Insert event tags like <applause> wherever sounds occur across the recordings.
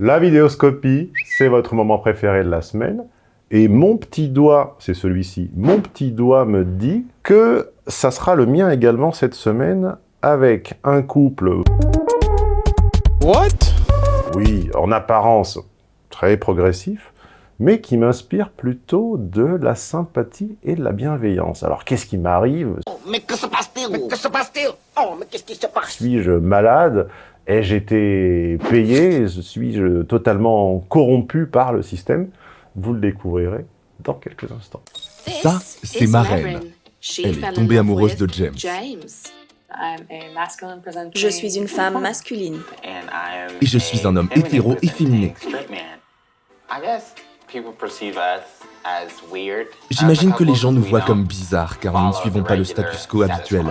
La vidéoscopie, c'est votre moment préféré de la semaine. Et mon petit doigt, c'est celui-ci, mon petit doigt me dit que ça sera le mien également cette semaine avec un couple... What? Oui, en apparence très progressif, mais qui m'inspire plutôt de la sympathie et de la bienveillance. Alors qu'est-ce qui m'arrive? Mais que se passe-t-il? Mais que se passe-t-il? Oh, mais qu'est-ce qui se passe? Suis-je malade? Ai-je été payé Suis-je totalement corrompu par le système Vous le découvrirez dans quelques instants. Ça, c'est ma reine. Elle est tombée amoureuse de James. Je suis une femme masculine. Et je suis un homme hétéro efféminé. J'imagine que les gens nous voient comme bizarres car nous ne suivons pas le status quo habituel.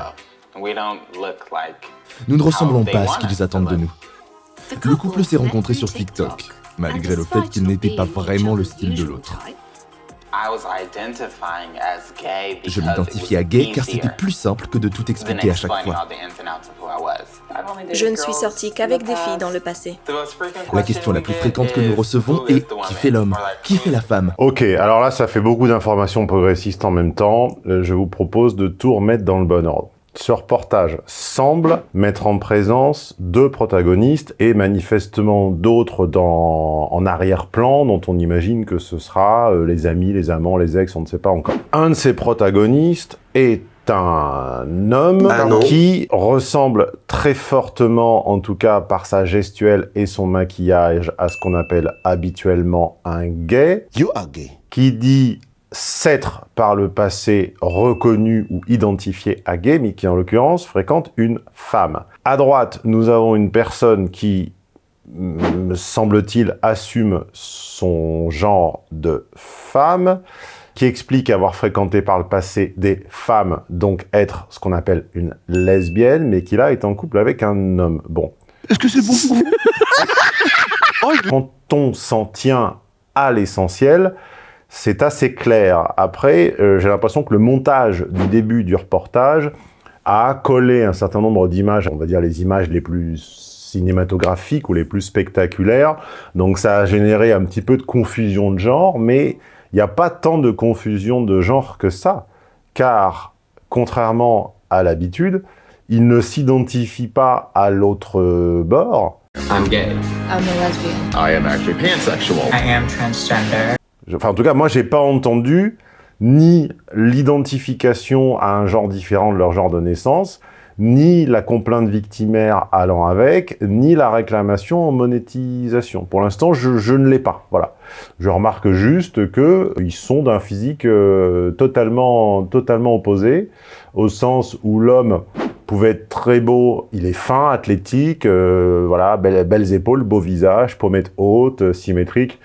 Nous ne ressemblons pas à ce qu'ils attendent de nous. Le couple s'est rencontré sur TikTok, malgré le fait qu'il n'était pas vraiment le style de l'autre. Je m'identifiais à gay car c'était plus simple que de tout expliquer à chaque fois. Je ne suis sortie qu'avec des filles dans le passé. La question la plus fréquente que nous recevons est « Qui fait l'homme? Qui fait la femme ?» Ok, alors là, ça fait beaucoup d'informations progressistes en même temps. Euh, je vous propose de tout remettre dans le bon ordre. Ce reportage semble mettre en présence deux protagonistes et manifestement d'autres en arrière-plan dont on imagine que ce sera euh, les amis, les amants, les ex, on ne sait pas encore. Un de ces protagonistes est un homme Ah qui ressemble très fortement, en tout cas par sa gestuelle et son maquillage, à ce qu'on appelle habituellement un gay, You are gay. qui dit s'être par le passé reconnu ou identifié à gay, mais qui en l'occurrence fréquente une femme. À droite, nous avons une personne qui, me semble-t-il, assume son genre de femme, qui explique avoir fréquenté par le passé des femmes, donc être ce qu'on appelle une lesbienne, mais qui là est en couple avec un homme. Bon. Est-ce que c'est bon pour vous? <laughs> Quand on s'en tient à l'essentiel, c'est assez clair. Après, euh, j'ai l'impression que le montage du début du reportage a collé un certain nombre d'images, on va dire les images les plus cinématographiques ou les plus spectaculaires. Donc ça a généré un petit peu de confusion de genre, mais il n'y a pas tant de confusion de genre que ça, car contrairement à l'habitude, il ne s'identifie pas à l'autre bord. I'm gay. I'm a lesbian. I am actually pansexual. I am transgender. Enfin, en tout cas, moi, j'ai pas entendu ni l'identification à un genre différent de leur genre de naissance, ni la complainte victimaire allant avec, ni la réclamation en monétisation. Pour l'instant, je, ne l'ai pas. Voilà. Je remarque juste que ils sont d'un physique euh, totalement, totalement opposé, au sens où l'homme pouvait être très beau, il est fin, athlétique, euh, voilà, belles, belles épaules, beau visage, pommettes hautes, euh, symétriques,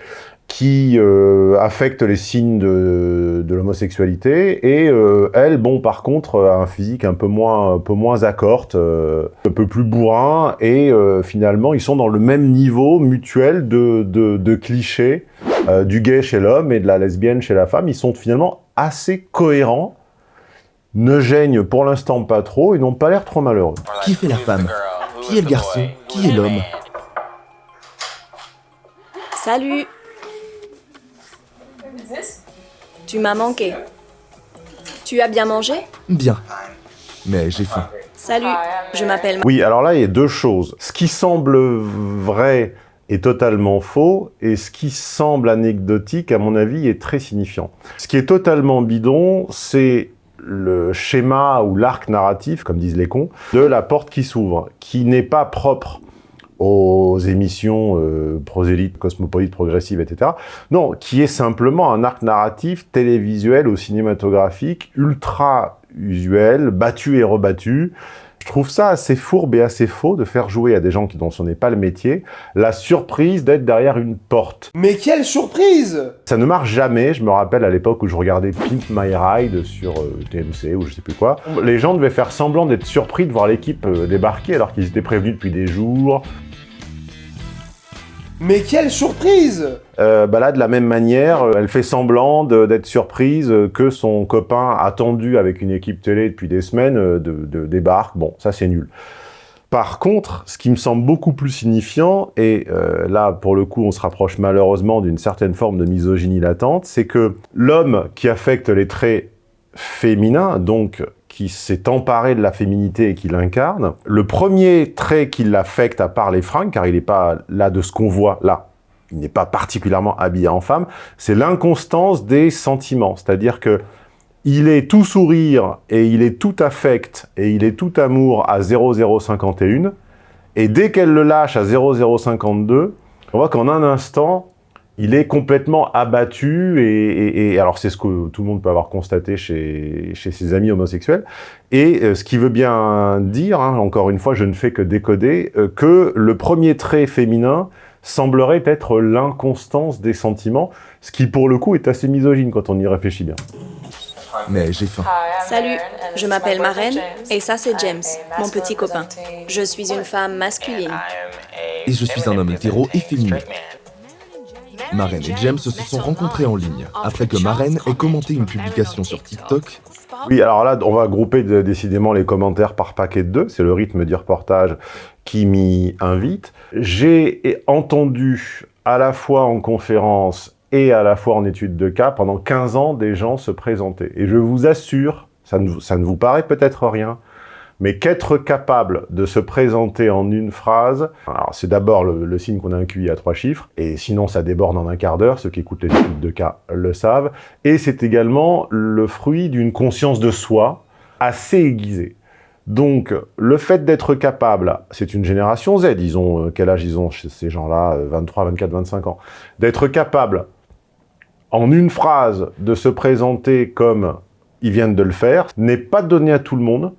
qui euh, affecte les signes de, de l'homosexualité, et euh, elle, bon, par contre, a un physique un peu moins, un peu moins accorte, euh, un peu plus bourrin, et euh, finalement, ils sont dans le même niveau mutuel de, de, de clichés euh, du gay chez l'homme et de la lesbienne chez la femme. Ils sont finalement assez cohérents, ne gênent pour l'instant pas trop, et n'ont pas l'air trop malheureux. Qui fait la femme? Qui est le garçon? Qui est l'homme? Salut Tu m'as manqué. Tu as bien mangé? Bien. Mais j'ai faim. Salut, je m'appelle... Oui, alors là, il y a deux choses. Ce qui semble vrai est totalement faux, et ce qui semble anecdotique, à mon avis, est très signifiant. Ce qui est totalement bidon, c'est le schéma ou l'arc narratif, comme disent les cons, de la porte qui s'ouvre, qui n'est pas propre aux émissions euh, prosélytes, cosmopolites, progressives, etc. Non, qui est simplement un arc narratif télévisuel ou cinématographique ultra usuel, battu et rebattu. Je trouve ça assez fourbe et assez faux de faire jouer à des gens qui dont ce n'est pas le métier la surprise d'être derrière une porte. Mais quelle surprise Ça ne marche jamais, je me rappelle à l'époque où je regardais Pimp My Ride sur euh, TMC ou je sais plus quoi. Les gens devaient faire semblant d'être surpris de voir l'équipe euh, débarquer alors qu'ils étaient prévenus depuis des jours. Mais quelle surprise Euh, bah là, de la même manière, euh, elle fait semblant d'être surprise euh, que son copain attendu avec une équipe télé depuis des semaines de, débarque. Bon, ça c'est nul. Par contre, ce qui me semble beaucoup plus signifiant, et là, pour le coup, on se rapproche malheureusement d'une certaine forme de misogynie latente, c'est que l'homme qui affecte les traits féminins, donc qui s'est emparé de la féminité et qui l'incarne, le premier trait qui l'affecte, à part les fringues, car il n'est pas là de ce qu'on voit là, il n'est pas particulièrement habillé en femme, c'est l'inconstance des sentiments. C'est-à-dire que il est tout sourire et il est tout affect et il est tout amour à 0051 et dès qu'elle le lâche à 0052, on voit qu'en un instant, il est complètement abattu et, alors c'est ce que tout le monde peut avoir constaté chez, chez ses amis homosexuels et euh, ce qui veut bien dire, hein, encore une fois je ne fais que décoder, euh, que le premier trait féminin semblerait être l'inconstance des sentiments, ce qui pour le coup est assez misogyne quand on y réfléchit bien. Mais j'ai faim. Salut, je m'appelle Marraine et ça c'est James, mon petit copain. Je suis une femme masculine. Et je suis un homme hétéro et Marraine et James se sont rencontrés en ligne, après que Marraine ait commenté une publication sur TikTok. Oui, alors là, on va grouper décidément les commentaires par paquet de deux, c'est le rythme du reportage qui m'y invite. J'ai entendu à la fois en conférence et à la fois en étude de cas, pendant 15 ans, des gens se présenter. Et je vous assure, ça ne, ça ne vous paraît peut-être rien, mais qu'être capable de se présenter en une phrase, alors c'est d'abord le, signe qu'on a un QI à trois chiffres, et sinon ça déborde en un quart d'heure, ceux qui écoutent les études de cas le savent, et c'est également le fruit d'une conscience de soi assez aiguisée. Donc, le fait d'être capable, c'est une génération Z, ils ont, euh, quel âge ils ont ces gens-là 23, 24, 25 ans. D'être capable en une phrase, de se présenter comme ils viennent de le faire, n'est pas donné à tout le monde,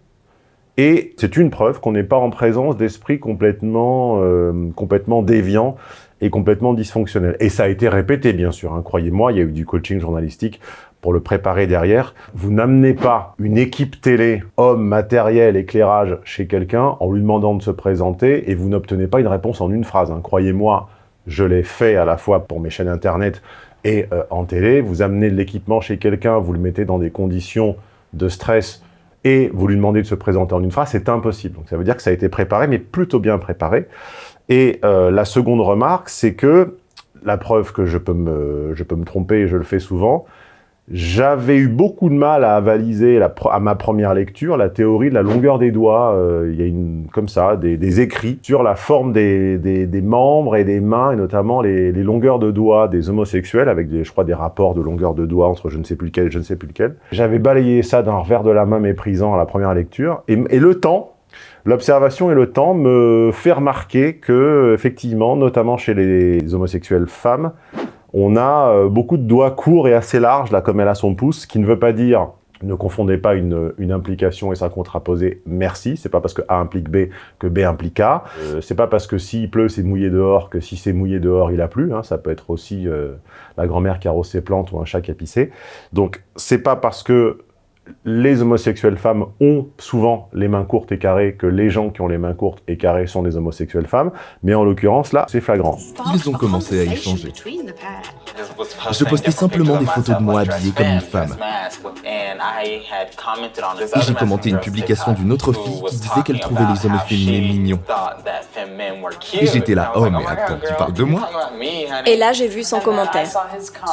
et c'est une preuve qu'on n'est pas en présence d'esprits complètement, euh, complètement déviants et complètement dysfonctionnels. Et ça a été répété, bien sûr. Hein. Croyez-moi, il y a eu du coaching journalistique pour le préparer derrière. Vous n'amenez pas une équipe télé, homme, matériel, éclairage chez quelqu'un en lui demandant de se présenter et vous n'obtenez pas une réponse en une phrase. Hein. Croyez-moi, je l'ai fait à la fois pour mes chaînes internet et euh, en télé, vous amenez de l'équipement chez quelqu'un, vous le mettez dans des conditions de stress et vous lui demandez de se présenter en une phrase, c'est impossible. Donc ça veut dire que ça a été préparé, mais plutôt bien préparé. Et euh, la seconde remarque, c'est que, la preuve que je peux, me, je peux me tromper, et je le fais souvent, j'avais eu beaucoup de mal à avaliser à ma première lecture la théorie de la longueur des doigts. Euh, il y a une, comme ça des, écrits sur la forme des, membres et des mains, et notamment les, longueurs de doigts des homosexuels, avec des, je crois des rapports de longueur de doigts entre je ne sais plus lequel et je ne sais plus lequel. J'avais balayé ça d'un revers de la main méprisant à la première lecture, et, et le temps, l'observation et le temps me fait remarquer que, effectivement, notamment chez les homosexuels femmes, on a euh, beaucoup de doigts courts et assez larges, là, comme elle a son pouce, qui ne veut pas dire ne confondez pas une, implication et sa contraposée merci. C'est pas parce que A implique B que B implique A. Euh, c'est pas parce que s'il pleut, c'est mouillé dehors que si c'est mouillé dehors, il a plu. Hein. Ça peut être aussi euh, la grand-mère qui arrose ses plantes ou un chat qui a pissé. Donc, c'est pas parce que les homosexuelles femmes ont souvent les mains courtes et carrées que les gens qui ont les mains courtes et carrées sont des homosexuelles femmes, mais en l'occurrence, là, c'est flagrant. Ils ont commencé à échanger. Je postais simplement des photos de moi habillée comme une femme. Et j'ai commenté une publication d'une autre fille qui disait qu'elle trouvait les hommes féminins mignons. Et j'étais là, oh mais attends, tu parles de moi? Et là j'ai vu son commentaire,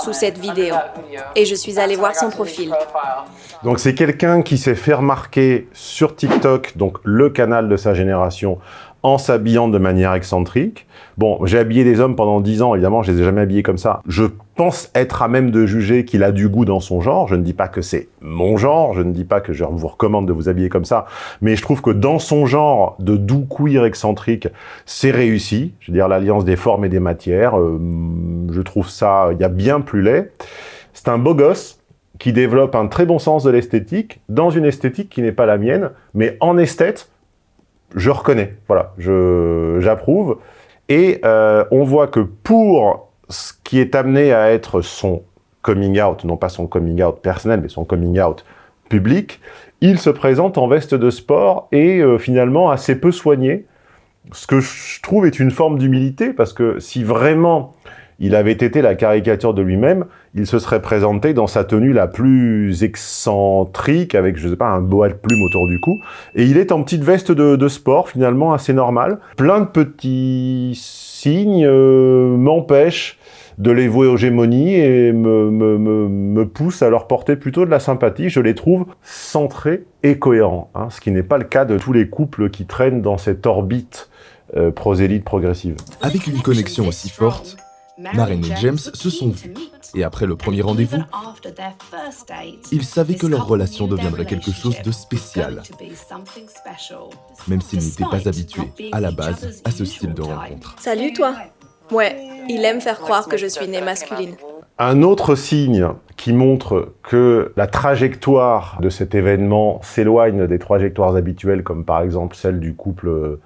sous cette vidéo, et je suis allé voir son profil. Donc c'est quelqu'un qui s'est fait remarquer sur TikTok, donc le canal de sa génération, en s'habillant de manière excentrique. Bon, j'ai habillé des hommes pendant 10 ans, évidemment, je les ai jamais habillés comme ça. Je pense être à même de juger qu'il a du goût dans son genre. Je ne dis pas que c'est mon genre, je ne dis pas que je vous recommande de vous habiller comme ça, mais je trouve que dans son genre de doux queer excentrique, c'est réussi. Je veux dire, l'alliance des formes et des matières, euh, je trouve ça, il y a bien plus laid. C'est un beau gosse, qui développe un très bon sens de l'esthétique, dans une esthétique qui n'est pas la mienne, mais en esthète, je reconnais, voilà, j'approuve. Et euh, on voit que pour ce qui est amené à être son coming out, non pas son coming out personnel, mais son coming out public, il se présente en veste de sport et euh, finalement assez peu soigné, ce que je trouve est une forme d'humilité, parce que si vraiment il avait été la caricature de lui-même, il se serait présenté dans sa tenue la plus excentrique, avec, je sais pas, un boa de plume autour du cou, et il est en petite veste de, sport, finalement, assez normal. Plein de petits signes euh, m'empêchent de les vouer aux gémonies et me, me, me, à leur porter plutôt de la sympathie. Je les trouve centrés et cohérents, hein, ce qui n'est pas le cas de tous les couples qui traînent dans cette orbite euh, prosélyte progressive. Avec une connexion aussi forte, Maren et James se sont vus. Et après le premier rendez-vous, ils savaient que leur relation deviendrait quelque chose de spécial, même s'ils n'étaient pas habitués à la base à ce style de rencontre. Salut toi Ouais, il aime faire croire que je suis née masculine. Un autre signe qui montre que la trajectoire de cet événement s'éloigne des trajectoires habituelles, comme par exemple celle du couple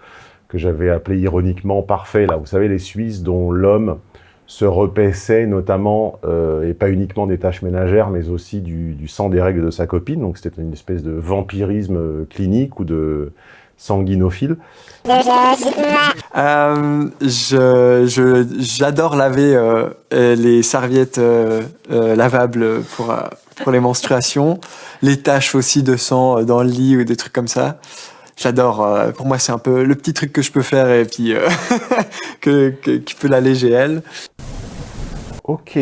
que j'avais appelé ironiquement parfait, là, vous savez, les Suisses dont l'homme se repaissait notamment, euh, et pas uniquement des tâches ménagères, mais aussi du, du sang des règles de sa copine, donc c'était une espèce de vampirisme euh, clinique ou de sanguinophile. Euh, je, je, j'adore laver euh, les serviettes euh, euh, lavables pour, pour les menstruations, les taches aussi de sang dans le lit ou des trucs comme ça. J'adore. euh, pour moi, c'est un peu le petit truc que je peux faire et puis euh, <laughs> qui peut l'alléger elle. Ok.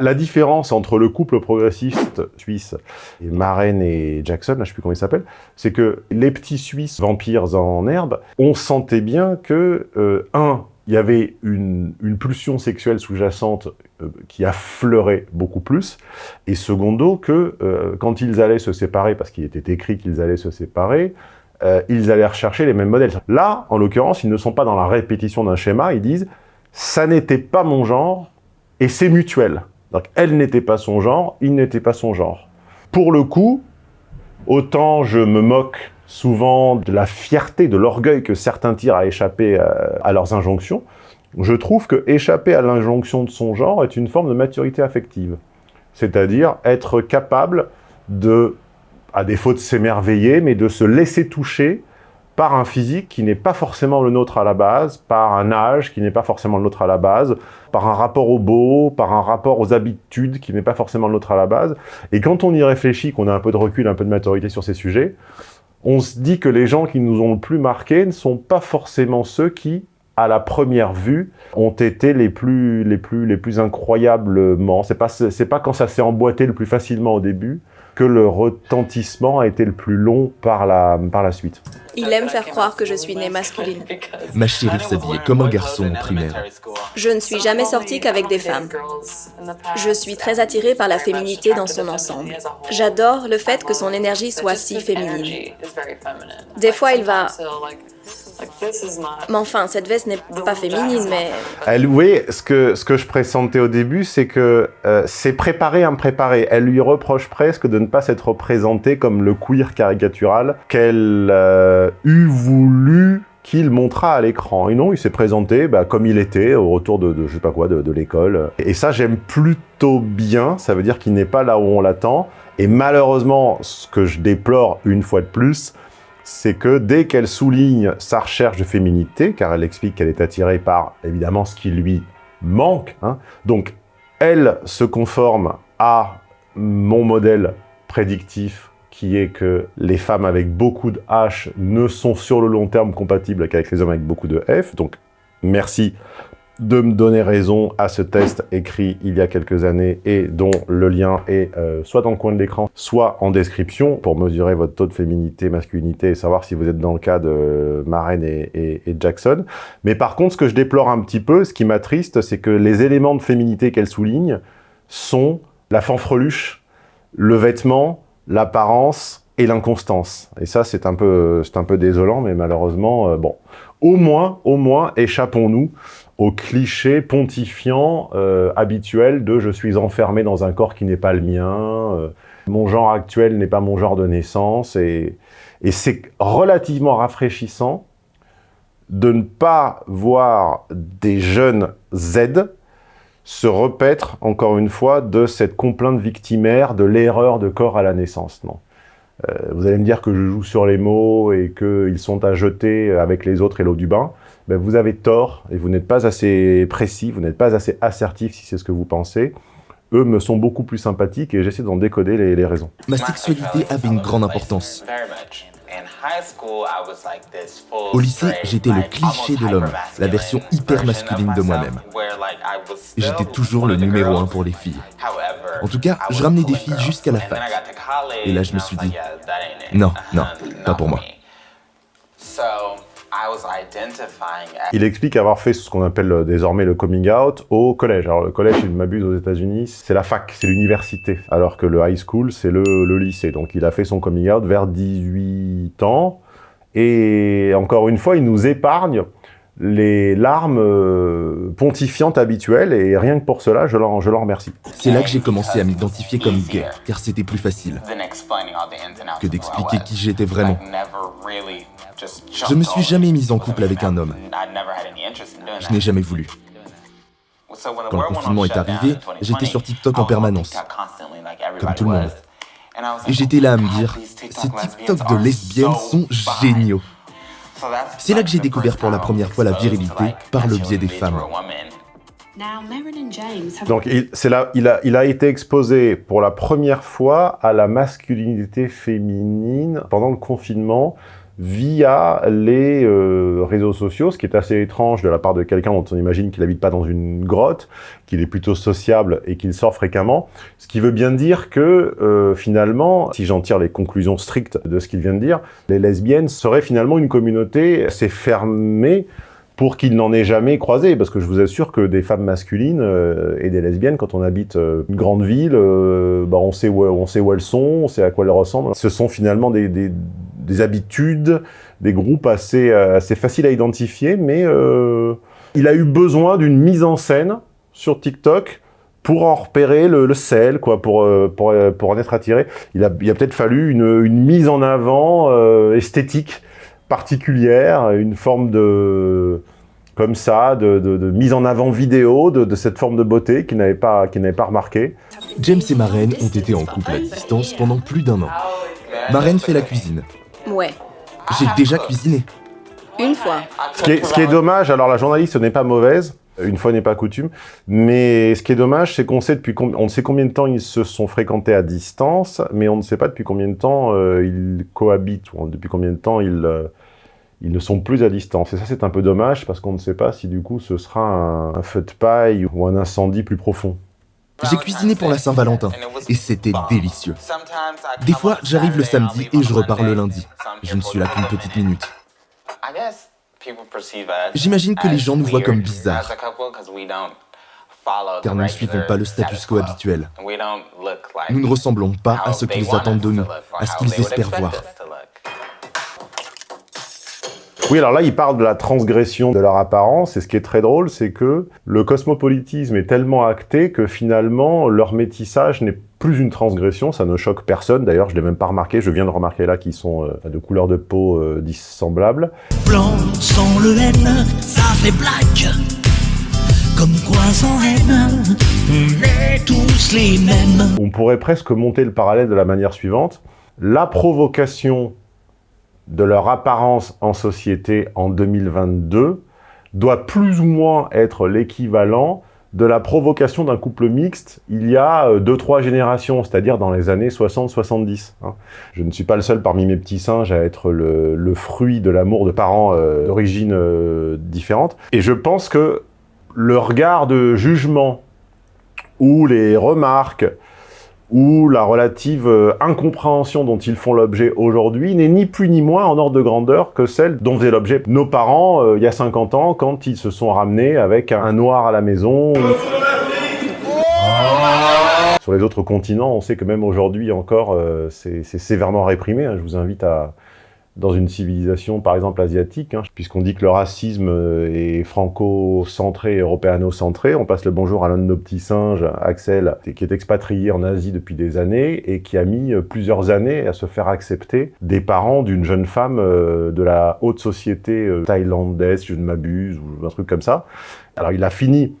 La différence entre le couple progressiste suisse et Maren et Jackson, là, je sais plus comment il s'appelle, c'est que les petits Suisses vampires en herbe, on sentait bien que, euh, un, il y avait une, pulsion sexuelle sous-jacente qui affleurait beaucoup plus, et secondo, que quand ils allaient se séparer, parce qu'il était écrit qu'ils allaient se séparer, euh, ils allaient rechercher les mêmes modèles. Là, en l'occurrence, ils ne sont pas dans la répétition d'un schéma, ils disent « ça n'était pas mon genre, et c'est mutuel. Donc, elle n'était pas son genre, il n'était pas son genre. Pour le coup, autant je me moque souvent de la fierté, de l'orgueil que certains tirent à échapper euh, à leurs injonctions, je trouve que échapper à l'injonction de son genre est une forme de maturité affective. C'est-à-dire être capable de, à défaut de s'émerveiller, mais de se laisser toucher par un physique qui n'est pas forcément le nôtre à la base, par un âge qui n'est pas forcément le nôtre à la base, par un rapport au beau, par un rapport aux habitudes qui n'est pas forcément le nôtre à la base. Et quand on y réfléchit, qu'on a un peu de recul, un peu de maturité sur ces sujets, on se dit que les gens qui nous ont le plus marqués ne sont pas forcément ceux qui, à la première vue, ont été les plus, les plus, les plus incroyablement. C'est pas, pas quand ça s'est emboîté le plus facilement au début que le retentissement a été le plus long par la, par la suite. Il aime faire croire que je suis née masculine. Ma chérie s'habillait comme un garçon en primaire. Je ne suis jamais sortie qu'avec des femmes. Je suis très attirée par la féminité dans son ensemble. J'adore le fait que son énergie soit si féminine. Des fois, il va... Mais enfin, cette veste n'est pas féminine, mais... Elle, vous voyez, ce que, ce que je pressentais au début, c'est que euh, c'est préparé impréparé. Elle lui reproche presque de ne pas s'être représentée comme le queer caricatural qu'elle euh, eût voulu qu'il montra à l'écran. Et non, il s'est présenté bah, comme il était, au retour de, de je sais pas quoi, de, de l'école. Et ça, j'aime plutôt bien. Ça veut dire qu'il n'est pas là où on l'attend. Et malheureusement, ce que je déplore une fois de plus, c'est que dès qu'elle souligne sa recherche de féminité, car elle explique qu'elle est attirée par, évidemment, ce qui lui manque, hein, donc elle se conforme à mon modèle prédictif, qui est que les femmes avec beaucoup de H ne sont sur le long terme compatibles qu'avec les hommes avec beaucoup de F, donc merci de me donner raison à ce test écrit il y a quelques années et dont le lien est euh, soit dans le coin de l'écran, soit en description pour mesurer votre taux de féminité, masculinité et savoir si vous êtes dans le cas de Maren et, Jackson. Mais par contre, ce que je déplore un petit peu, ce qui m'attriste, c'est que les éléments de féminité qu'elle souligne sont la fanfreluche, le vêtement, l'apparence et l'inconstance. Et ça, c'est un peu, un peu désolant, mais malheureusement, euh, bon. Au moins, au moins, échappons-nous au cliché pontifiant euh, habituel de « je suis enfermé dans un corps qui n'est pas le mien euh, mon genre actuel n'est pas mon genre de naissance », et, c'est relativement rafraîchissant de ne pas voir des jeunes Z se repaître, encore une fois, de cette complainte victimaire de l'erreur de corps à la naissance. Non. Euh, vous allez me dire que je joue sur les mots et qu'ils sont à jeter avec les autres et l'eau du bain, ben, vous avez tort et vous n'êtes pas assez précis, vous n'êtes pas assez assertif si c'est ce que vous pensez. Eux me sont beaucoup plus sympathiques et j'essaie d'en décoder les, les raisons. Ma sexualité avait une grande importance. Au lycée, j'étais le cliché de l'homme, la version hyper masculine de moi-même. Et j'étais toujours le numéro un pour les filles. En tout cas, je ramenais des filles jusqu'à la fac. Et là, je me suis dit, non, non, pas pour moi. Il explique avoir fait ce qu'on appelle euh, désormais le coming out au collège. Alors le collège, si je ne m'abuse aux États-Unis, c'est la fac, c'est l'université, alors que le high school, c'est le, le, lycée. Donc il a fait son coming out vers 18 ans. Et encore une fois, il nous épargne les larmes euh, pontifiantes habituelles, et rien que pour cela, je leur remercie. C'est là que j'ai commencé à m'identifier comme gay, car c'était plus facile que d'expliquer qui j'étais vraiment. Je me suis jamais mise en couple avec un homme. Je n'ai jamais voulu. Quand le confinement est arrivé, j'étais sur TikTok en permanence, comme tout le monde. Et j'étais là à me dire, ces TikTok de lesbiennes sont géniaux. C'est là que j'ai découvert pour la première fois la virilité par le biais des femmes. Donc il, là, il, a, il a été exposé pour la première fois à la masculinité féminine pendant le confinement via les euh, réseaux sociaux, ce qui est assez étrange de la part de quelqu'un dont on imagine qu'il n'habite pas dans une grotte, qu'il est plutôt sociable et qu'il sort fréquemment, ce qui veut bien dire que euh, finalement, si j'en tire les conclusions strictes de ce qu'il vient de dire, les lesbiennes seraient finalement une communauté assez fermée pour qu'il n'en ait jamais croisé, parce que je vous assure que des femmes masculines euh, et des lesbiennes, quand on habite une grande ville, bah on, sait où, elles sont, on sait à quoi elles ressemblent. Ce sont finalement des, des habitudes, des groupes assez, euh, assez faciles à identifier, mais euh, il a eu besoin d'une mise en scène sur TikTok pour en repérer le, sel, quoi, pour, euh, pour, pour, en être attiré. Il a, il a peut-être fallu une, une, mise en avant esthétique particulière, une forme de comme ça, de, de, mise en avant vidéo de, de cette forme de beauté qu'il n'avait pas, qu pas remarqué. James et Marraine ont été en couple à distance pendant plus d'un an. Marraine fait la cuisine. Ouais. J'ai déjà cuisiné. Une fois. Ce qui, est, ce qui est dommage, alors la journaliste n'est pas mauvaise, une fois n'est pas coutume, mais ce qui est dommage, c'est qu'on sait depuis on sait combien de temps ils se sont fréquentés à distance, mais on ne sait pas depuis combien de temps euh, ils cohabitent, ou depuis combien de temps ils, euh, ils ne sont plus à distance. Et ça, c'est un peu dommage, parce qu'on ne sait pas si du coup ce sera un, un feu de paille ou un incendie plus profond. J'ai cuisiné pour la Saint-Valentin et c'était délicieux. Des fois, j'arrive le samedi et je repars le lundi. Je ne suis là qu'une petite minute. J'imagine que les gens nous voient comme bizarres, car nous ne suivons pas le status quo habituel. Nous ne ressemblons pas à ce qu'ils attendent de nous, à ce qu'ils espèrent voir. Oui, alors là, il parle de la transgression de leur apparence, et ce qui est très drôle, c'est que le cosmopolitisme est tellement acté que finalement, leur métissage n'est plus une transgression, ça ne choque personne, d'ailleurs, je l'ai même pas remarqué, je viens de remarquer là qu'ils sont euh, de couleur de peau euh, dissemblables. Blanc sans le N, ça fait black comme quoi sans haine, on est tous les mêmes. On pourrait presque monter le parallèle de la manière suivante. La provocation de leur apparence en société en 2022 doit plus ou moins être l'équivalent de la provocation d'un couple mixte il y a 2-3 euh, générations, c'est-à-dire dans les années 60-70. Hein. Je ne suis pas le seul parmi mes petits singes à être le, fruit de l'amour de parents euh, d'origine euh, différente. Et je pense que le regard de jugement ou les remarques où la relative euh, incompréhension dont ils font l'objet aujourd'hui n'est ni plus ni moins en ordre de grandeur que celle dont faisaient l'objet nos parents euh, il y a 50 ans quand ils se sont ramenés avec un noir à la maison. Sur les autres continents, on sait que même aujourd'hui encore, euh, c'est sévèrement réprimé. Hein. Je vous invite à, dans une civilisation, par exemple, asiatique, hein, puisqu'on dit que le racisme euh, est franco-centré, européano-centré. On passe le bonjour à l'un de nos petits singes, Axel, qui est expatrié en Asie depuis des années et qui a mis euh, plusieurs années à se faire accepter des parents d'une jeune femme euh, de la haute société thaïlandaise, je ne m'abuse, ou un truc comme ça. Alors il a fini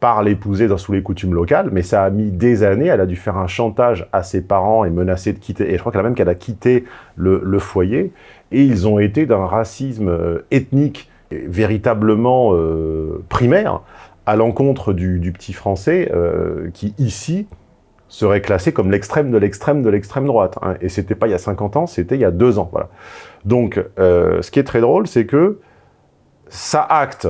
par l'épouser sous les coutumes locales, mais ça a mis des années, elle a dû faire un chantage à ses parents et menacer de quitter, et je crois qu'elle a même qu'elle a quitté le, foyer, et ils ont été d'un racisme euh, ethnique véritablement euh, primaire à l'encontre du, petit français euh, qui, ici, serait classé comme l'extrême de l'extrême de l'extrême droite. Hein. Et c'était pas il y a 50 ans, c'était il y a deux ans. Donc, ce qui est très drôle, c'est que ça acte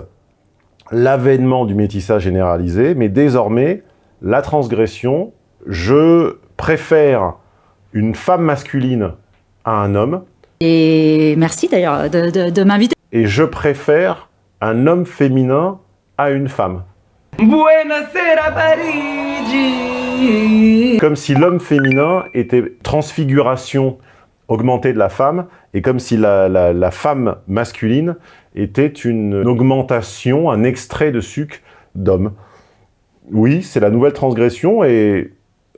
l'avènement du métissage généralisé, mais désormais, la transgression, je préfère une femme masculine à un homme. Et merci d'ailleurs de, de, de m'inviter. Et je préfère un homme féminin à une femme. Buonasera Parigi Comme si l'homme féminin était transfiguration augmentée de la femme, et comme si la, la, la femme masculine était une augmentation, un extrait de sucre d'homme. Oui, c'est la nouvelle transgression, et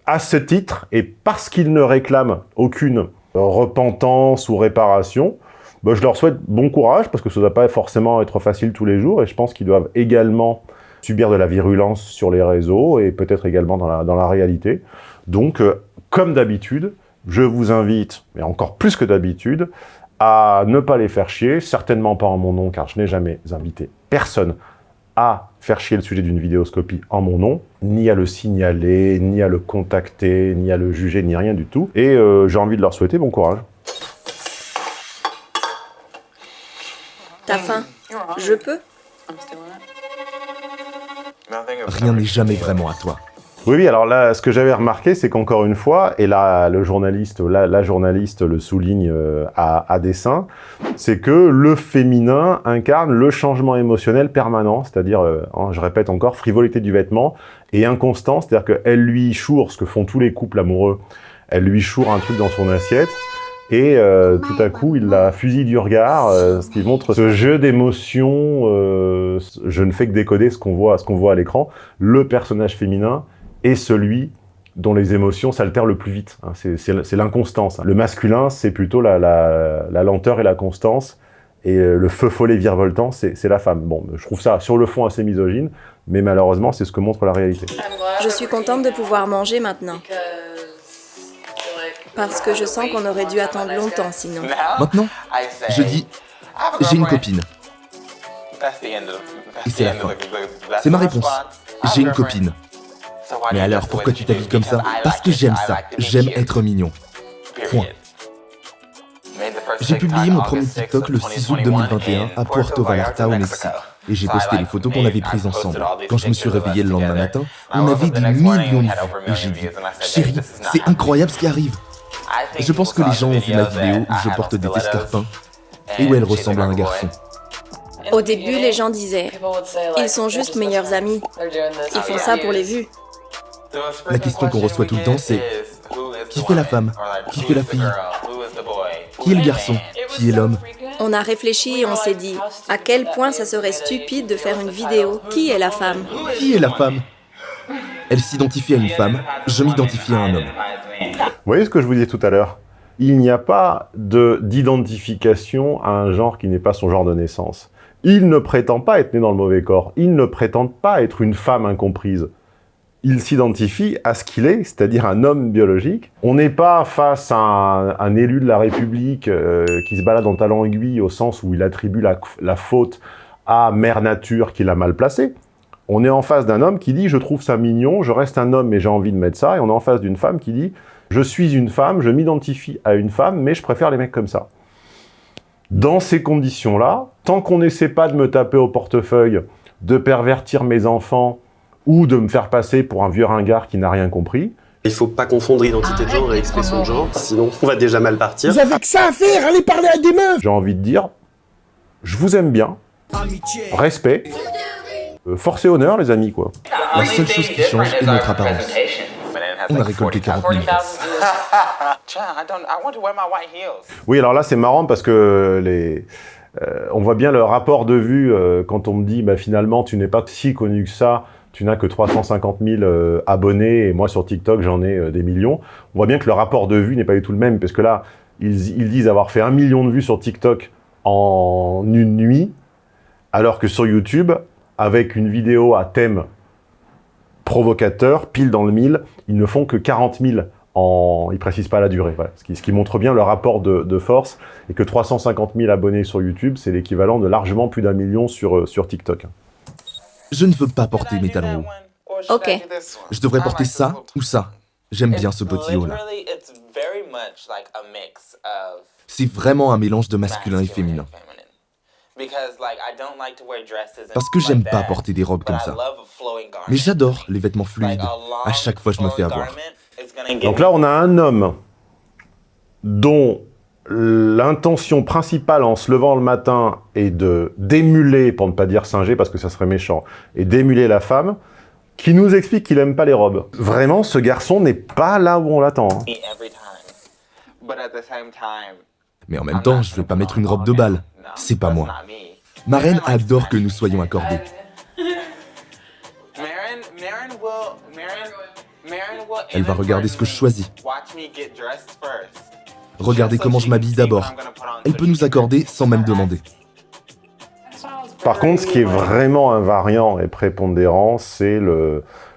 à ce titre, et parce qu'ils ne réclament aucune repentance ou réparation, bah, je leur souhaite bon courage, parce que ça ne doit pas forcément être facile tous les jours, et je pense qu'ils doivent également subir de la virulence sur les réseaux, et peut-être également dans la, dans la réalité. Donc, euh, comme d'habitude, je vous invite, mais encore plus que d'habitude, à ne pas les faire chier, certainement pas en mon nom, car je n'ai jamais invité personne à faire chier le sujet d'une vidéoscopie en mon nom, ni à le signaler, ni à le contacter, ni à le juger, ni rien du tout. Et euh, j'ai envie de leur souhaiter bon courage. T'as faim? Je peux? Rien n'est jamais vraiment à toi. Oui, oui, alors là, ce que j'avais remarqué, c'est qu'encore une fois, et là, le journaliste, la, journaliste le souligne euh, à, à, dessein, c'est que le féminin incarne le changement émotionnel permanent, c'est-à-dire, euh, je répète encore, frivolité du vêtement, et inconstance, c'est-à-dire qu'elle lui choure, ce que font tous les couples amoureux, elle lui choure un truc dans son assiette, et euh, tout à coup, il la fusille du regard, ce qui montre ce jeu d'émotions. Je ne fais que décoder ce qu'on voit à l'écran. Le personnage féminin est celui dont les émotions s'altèrent le plus vite. Hein, c'est l'inconstance. Le masculin, c'est plutôt la, la, la, lenteur et la constance. Et le feu follet virevoltant, c'est la femme. Bon, je trouve ça sur le fond assez misogyne, mais malheureusement, c'est ce que montre la réalité. Je suis contente de pouvoir manger maintenant. Parce que je sens qu'on aurait dû attendre longtemps sinon. Maintenant, je dis, j'ai une copine. Et c'est la fin. C'est ma réponse. J'ai une copine. Mais alors, pourquoi tu t'habilles comme ça Parce que j'aime ça. J'aime être mignon. Point. J'ai publié mon premier TikTok le 6 août 2021 à Puerto Vallarta au Mexique. Et j'ai posté les photos qu'on avait prises ensemble. Quand je me suis réveillé le lendemain matin, on avait des millions de vues. Et j'ai dit, chérie, c'est incroyable ce qui arrive. Je pense que les gens ont vu ma vidéo où je porte des escarpins et où elle ressemble à un garçon. Au début, les gens disaient « Ils sont juste meilleurs amis. Ils font ça pour les vues. » La question qu'on reçoit tout le temps, c'est « Qui fait la femme? Qui fait la fille? Qui est le garçon? Qui est l'homme ?» On a réfléchi et on s'est dit « À quel point ça serait stupide de faire une vidéo Qui est la femme ?» Qui est la femme? Elle s'identifie à une femme, je m'identifie à un homme. Vous voyez ce que je vous disais tout à l'heure? Il n'y a pas d'identification à un genre qui n'est pas son genre de naissance. Il ne prétend pas être né dans le mauvais corps. Il ne prétend pas être une femme incomprise. Il s'identifie à ce qu'il est, c'est-à-dire un homme biologique. On n'est pas face à un, élu de la République euh, qui se balade en talent aiguille au sens où il attribue la, la faute à Mère Nature qui l'a mal placé. On est en face d'un homme qui dit « je trouve ça mignon, je reste un homme mais j'ai envie de mettre ça » et on est en face d'une femme qui dit « je suis une femme, je m'identifie à une femme mais je préfère les mecs comme ça ». Dans ces conditions-là, tant qu'on n'essaie pas de me taper au portefeuille, de pervertir mes enfants ou de me faire passer pour un vieux ringard qui n'a rien compris, il faut pas confondre identité de genre et expression de genre, sinon on va déjà mal partir. Vous avez que ça à faire, allez parler à des meufs J'ai envie de dire, je vous aime bien, respect, euh, force et honneur les amis quoi. La seule chose qui change est notre apparence. On a récolté 40 000 <laughs> Oui, alors là, c'est marrant parce que les... Euh, on voit bien le rapport de vue euh, quand on me dit bah, finalement, tu n'es pas si connu que ça, tu n'as que 350 000 euh, abonnés et moi sur TikTok, j'en ai euh, des millions. On voit bien que le rapport de vue n'est pas du tout le même parce que là, ils, disent avoir fait un million de vues sur TikTok en une nuit, alors que sur YouTube, avec une vidéo à thème provocateur, pile dans le mille, ils ne font que 40 000 en... Ils précisent pas la durée, ce, qui, montre bien le rapport de, force, et que 350 000 abonnés sur YouTube, c'est l'équivalent de largement plus d'un million sur, euh, sur TikTok. Je ne veux pas porter mes talons hauts. Ok. Je devrais porter ça ou ça. J'aime bien ce petit haut là. C'est vraiment un mélange de masculin et féminin. Parce que j'aime pas porter des robes comme ça. Mais j'adore les vêtements fluides. À chaque fois, je me fais avoir. Donc là, on a un homme dont l'intention principale en se levant le matin est de d'émuler, pour ne pas dire singer parce que ça serait méchant, et d'émuler la femme, qui nous explique qu'il aime pas les robes. Vraiment, ce garçon n'est pas là où on l'attend. hein. Mais en même temps, je vais pas mettre une robe de bal. C'est pas moi. Ma reine adore que nous soyons accordés. Elle va regarder ce que je choisis. Regarder comment je m'habille d'abord. Elle peut nous accorder sans même demander. Par contre, ce qui est vraiment invariant et prépondérant, c'est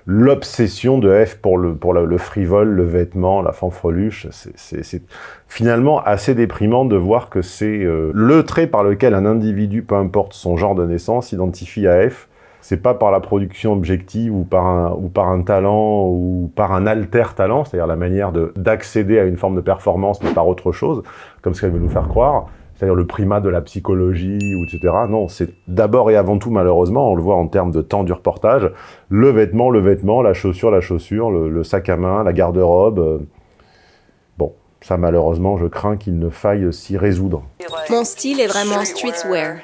l'obsession de F pour le, frivole, le vêtement, la fanfreluche. C'est finalement assez déprimant de voir que c'est euh, le trait par lequel un individu, peu importe son genre de naissance, s'identifie à F. C'est pas par la production objective ou par un, ou par un talent ou par un alter talent, c'est-à-dire la manière de- d'accéder à une forme de performance, mais par autre chose, comme ce qu'elle veut nous faire croire c'est-à-dire le primat de la psychologie, ou etc. Non, c'est d'abord et avant tout, malheureusement, on le voit en termes de temps du reportage, le vêtement, le vêtement, la chaussure, la chaussure, le, le sac à main, la garde-robe. euh, Bon, ça malheureusement, je crains qu'il ne faille s'y résoudre. Mon style est vraiment streetwear.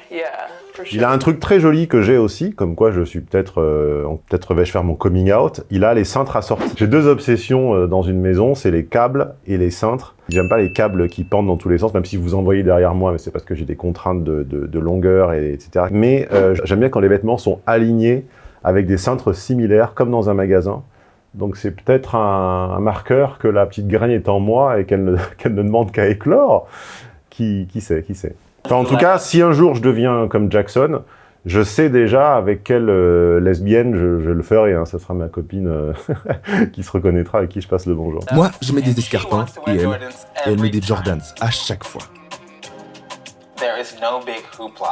Il a un truc très joli que j'ai aussi, comme quoi je suis peut-être, euh, peut-être vais-je faire mon coming out. Il a les cintres assortis. J'ai deux obsessions euh, dans une maison, c'est les câbles et les cintres. J'aime pas les câbles qui pendent dans tous les sens, même si vous en voyez derrière moi, mais c'est parce que j'ai des contraintes de, de- de longueur, et, etc. Mais euh, j'aime bien quand les vêtements sont alignés avec des cintres similaires, comme dans un magasin. Donc c'est peut-être un, un marqueur que la petite graine est en moi et qu'elle ne, <laughs> qu'elle ne demande qu'à éclore. Qui, qui sait, qui sait. Enfin, en tout cas, si un jour je deviens comme Jackson, je sais déjà avec quelle euh, lesbienne je, je le ferai. Hein. Ça sera ma copine euh, <laughs> qui se reconnaîtra, à qui je passe le bonjour. Moi, je mets des escarpins et elle, et elle met des Jordans à chaque fois.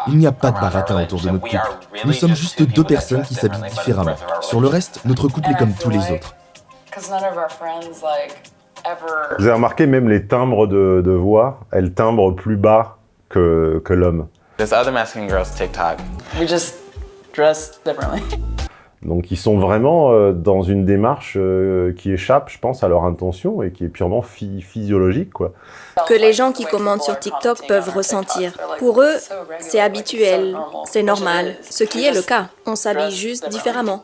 Il n'y a pas de baratin autour de notre couple. Nous sommes juste deux personnes qui s'habillent différemment. Sur le reste, notre couple est comme tous les autres. Vous avez remarqué, même les timbres de, de voix, elles timbrent plus bas que, que l'homme. There's other Mexican girls TikTok. We just dress differently. Donc ils sont vraiment euh, dans une démarche euh, qui échappe, je pense, à leur intention et qui est purement phy- physiologique, quoi. Que les gens qui commentent sur TikTok peuvent ressentir. Pour eux, c'est habituel, c'est normal, ce qui est le cas. On s'habille juste différemment.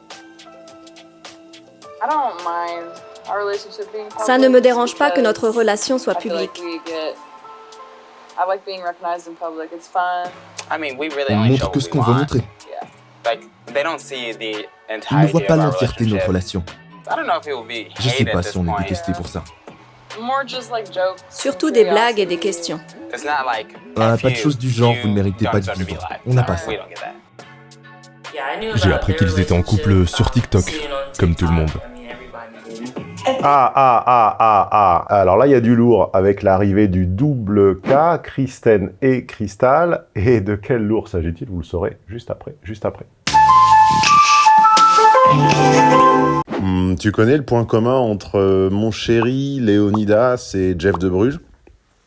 Ça ne me dérange pas que notre relation soit publique. I mean, we really On only montre show que what ce we qu'on veut want. montrer. Like, they don't see the Ils ne voient pas of our l'entièreté de notre relation. I don't know if it will be Je sais hated pas at si this on est détesté pour ça. Surtout des blagues et des questions. It's not like Ah, if pas de choses du genre, vous ne méritez pas de vivre. On n'a pas ça. J'ai appris qu'ils étaient en couple sur TikTok, comme tout le monde. Ah, ah, ah, ah, ah. Alors là, il y a du lourd avec l'arrivée du double K, Kristen et Crystal. Et de quel lourd s'agit-il? Vous le saurez juste après, juste après. Hmm, tu connais le point commun entre euh, mon chéri Léonidas et Jeff de Bruges?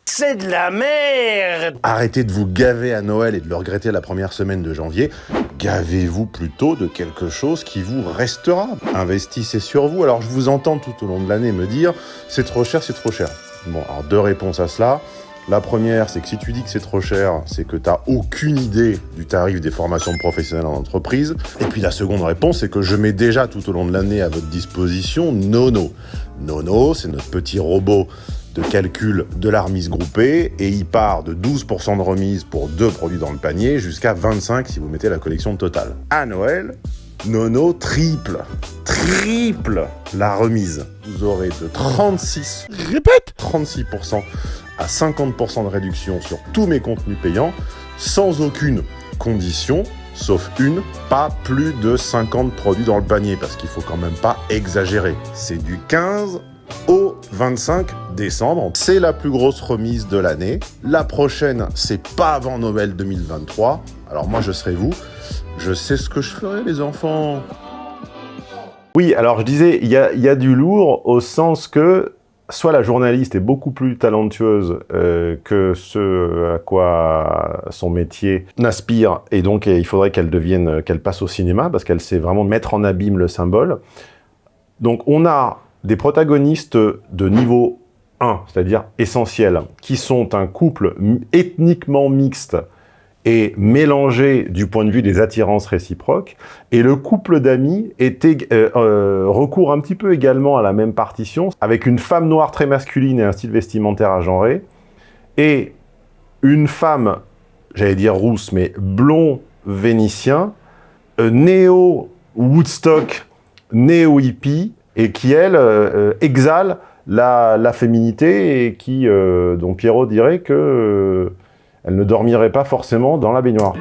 C'est de la merde Arrêtez de vous gaver à Noël et de le regretter la première semaine de janvier. Gavez-vous plutôt de quelque chose qui vous restera? Investissez sur vous. Alors je vous entends tout au long de l'année me dire c'est trop cher, c'est trop cher. Bon, alors deux réponses à cela. La première, c'est que si tu dis que c'est trop cher, c'est que tu n'as aucune idée du tarif des formations professionnelles en entreprise. Et puis la seconde réponse, c'est que je mets déjà tout au long de l'année à votre disposition Nono. Nono, c'est notre petit robot de calcul de la remise groupée et il part de 12% de remise pour deux produits dans le panier jusqu'à 25% si vous mettez la collection totale. À Noël, Nono triple, triple la remise. Vous aurez de 36, répète, 36% à 50% de réduction sur tous mes contenus payants sans aucune condition, sauf une, pas plus de 50 produits dans le panier parce qu'il faut quand même pas exagérer. C'est du 15 au 25 décembre. C'est la plus grosse remise de l'année. La prochaine, c'est pas avant Noël 2023. Alors moi, je serai vous. Je sais ce que je ferai, les enfants. Oui, alors je disais, il y a, y a du lourd au sens que soit la journaliste est beaucoup plus talentueuse euh, que ce à quoi son métier n'aspire, et donc il faudrait qu'elle devienne, qu'elle passe au cinéma, parce qu'elle sait vraiment mettre en abîme le symbole. Donc on a des protagonistes de niveau 1, c'est-à-dire essentiel, qui sont un couple ethniquement mixte, et mélangé du point de vue des attirances réciproques, et le couple d'amis euh, euh, recourt un petit peu également à la même partition, avec une femme noire très masculine et un style vestimentaire agenré, et une femme, j'allais dire rousse, mais blond vénitien, euh, néo-Woodstock, néo-hippie, et qui, elle, exhale la, féminité, et qui, dont Pierrot dirait que elle ne dormirait pas forcément dans la baignoire.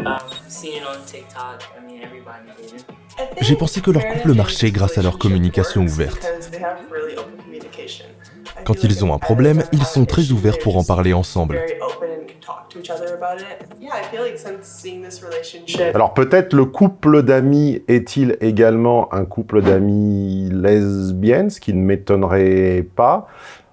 J'ai pensé que leur couple marchait grâce à leur communication ouverte. Quand ils ont un problème, ils sont très ouverts pour en parler ensemble. Alors peut-être le couple d'amis est-il également un couple d'amis lesbiennes, ce qui ne m'étonnerait pas.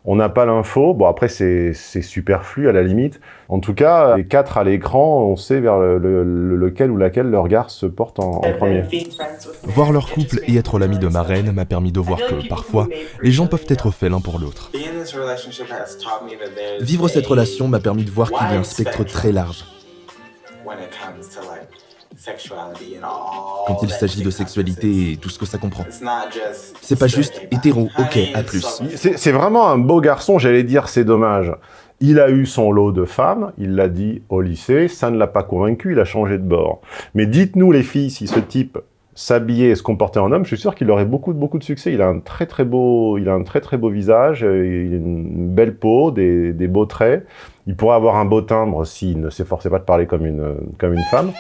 On n'a pas l'info. Bon, après, c'est superflu à la limite. En tout cas, les quatre à l'écran, on sait vers lequel ou laquelle leur regard se porte en, premier. Voir leur couple et être l'ami de ma reine m'a permis de voir que, parfois, les gens peuvent être faits l'un pour l'autre. Vivre cette relation m'a permis de voir qu'il y a un spectre très large. Quand il s'agit de sexualité et tout ce que ça comprend. C'est pas juste hétéro, ok, à plus. C'est vraiment un beau garçon, j'allais dire, c'est dommage. Il a eu son lot de femmes, il l'a dit au lycée, ça ne l'a pas convaincu, il a changé de bord. Mais dites-nous les filles, si ce type s'habillait et se comportait en homme, je suis sûr qu'il aurait beaucoup, beaucoup de succès. Il a un très très beau, il a un très très beau visage, euh, il a une belle peau, des, des beaux traits. Il pourrait avoir un beau timbre s'il ne s'efforçait pas de parler comme une, comme une femme.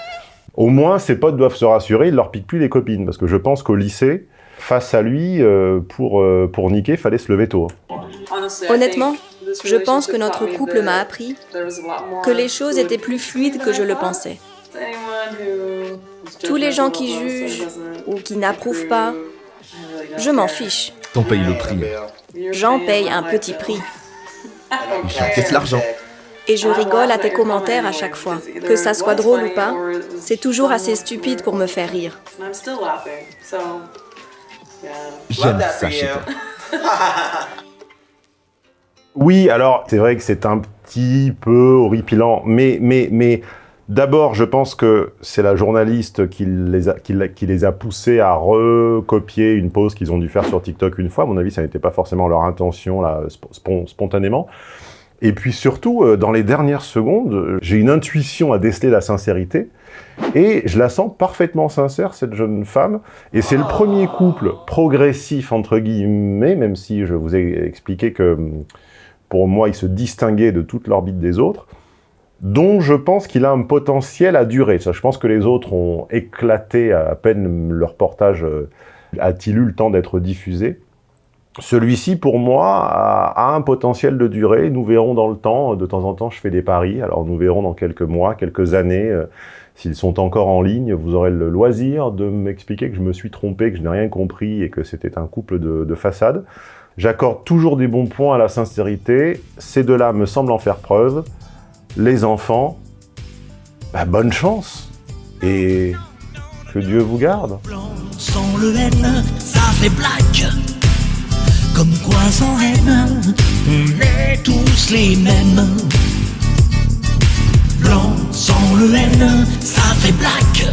Au moins, ses potes doivent se rassurer, il leur pique plus les copines. Parce que je pense qu'au lycée, face à lui, euh, pour, euh, pour niquer, fallait se lever tôt. Honnêtement, je pense que notre couple m'a appris que les choses étaient plus fluides que je le pensais. Tous les gens qui jugent ou qui n'approuvent pas, je m'en fiche. T'en payes le prix. J'en paye un petit prix. <laughs> J'encaisse l'argent et je rigole à tes commentaires à chaque fois. Que ça soit drôle ou pas, c'est toujours assez stupide pour me faire rire. J'aime ça <laughs> Oui, alors, c'est vrai que c'est un petit peu horripilant, mais, mais, mais d'abord, je pense que c'est la journaliste qui les, a, qui, qui les a poussés à recopier une pause qu'ils ont dû faire sur TikTok une fois. À mon avis, ça n'était pas forcément leur intention, là, spontanément. Et puis surtout, euh, dans les dernières secondes, euh, j'ai une intuition à déceler la sincérité, et je la sens parfaitement sincère, cette jeune femme. Et c'est le premier couple progressif, entre guillemets, même si je vous ai expliqué que pour moi, il se distinguait de toute l'orbite des autres, dont je pense qu'il a un potentiel à durer. Je pense que les autres ont éclaté à peine leur portage euh, a-t-il eu le temps d'être diffusé. Celui-ci, pour moi, a, un potentiel de durée. Nous verrons dans le temps. De temps en temps, je fais des paris. Alors, nous verrons dans quelques mois, quelques années, euh, s'ils sont encore en ligne. Vous aurez le loisir de m'expliquer que je me suis trompé, que je n'ai rien compris et que c'était un couple de, façade. J'accorde toujours des bons points à la sincérité. Ces deux-là me semblent en faire preuve. Les enfants, bah, bonne chance et que Dieu vous garde. Comme quoi sans haine, on est tous les mêmes. Blanc sans le haine, ça fait black.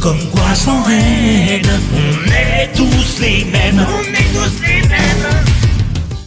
Comme quoi sans haine, on est tous les mêmes. On est tous les mêmes.